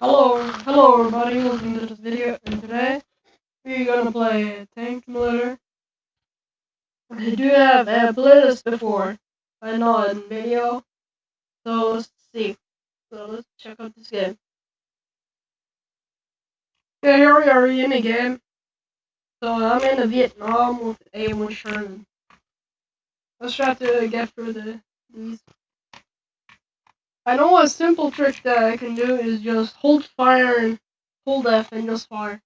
Hello, hello everybody, welcome to this video, and today we're gonna play Tank Simulator. I do have played this before, but not in video, so let's see. So let's check out this game. Okay, here we are in the game. So I'm in the Vietnam with A1 Sherman. Let's try to get through the these. I know a simple trick that I can do is just hold fire and hold F and just fire.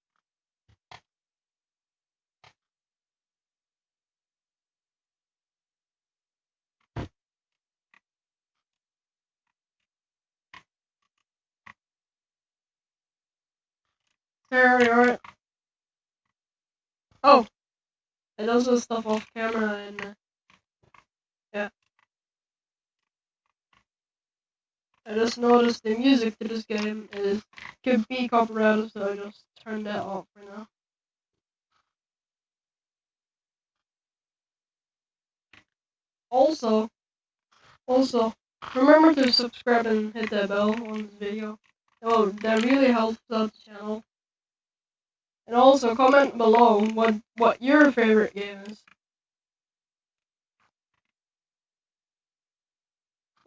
There we are. Oh, it does this stuff off camera and uh, I just noticed the music to this game is could be copyrighted, so I just turned that off for now. Also, also, remember to subscribe and hit that bell on this video. Oh, that really helps out the channel. And also comment below what what your favorite game is.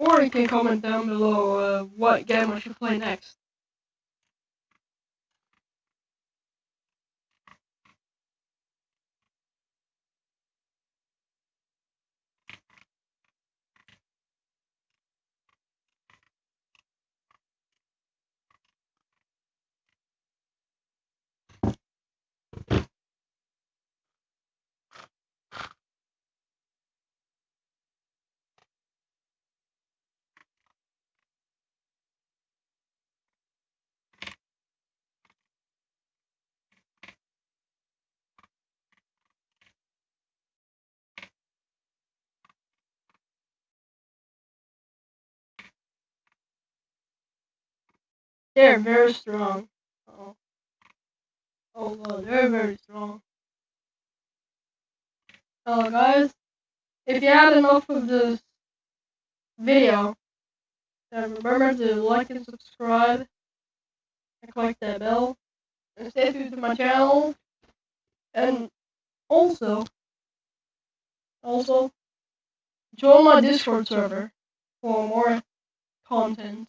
Or you can comment down below uh, what game I should play next. They're very strong. Oh, oh well, they're very strong. So guys, if you had enough of this video, then remember to like and subscribe and click that bell and stay tuned to my channel. And also, also join my Discord server for more content.